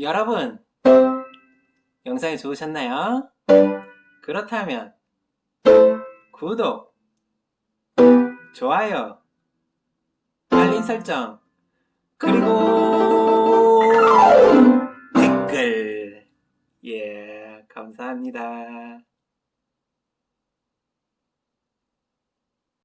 여러분, 영상이 좋으셨나요? 그렇다면 구독, 좋아요, 알림 설정, 그리고 댓글. 예, 감사합니다.